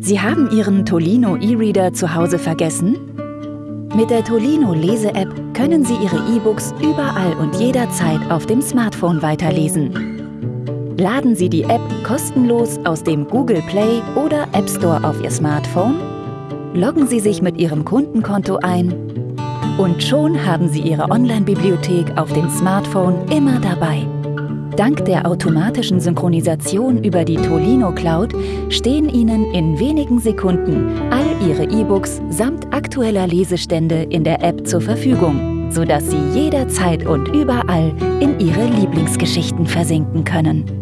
Sie haben Ihren Tolino E-Reader zu Hause vergessen? Mit der Tolino Lese-App können Sie Ihre E-Books überall und jederzeit auf dem Smartphone weiterlesen. Laden Sie die App kostenlos aus dem Google Play oder App Store auf Ihr Smartphone, loggen Sie sich mit Ihrem Kundenkonto ein und schon haben Sie Ihre Online-Bibliothek auf dem Smartphone immer dabei. Dank der automatischen Synchronisation über die Tolino Cloud stehen Ihnen in wenigen Sekunden all Ihre E-Books samt aktueller Lesestände in der App zur Verfügung, sodass Sie jederzeit und überall in Ihre Lieblingsgeschichten versinken können.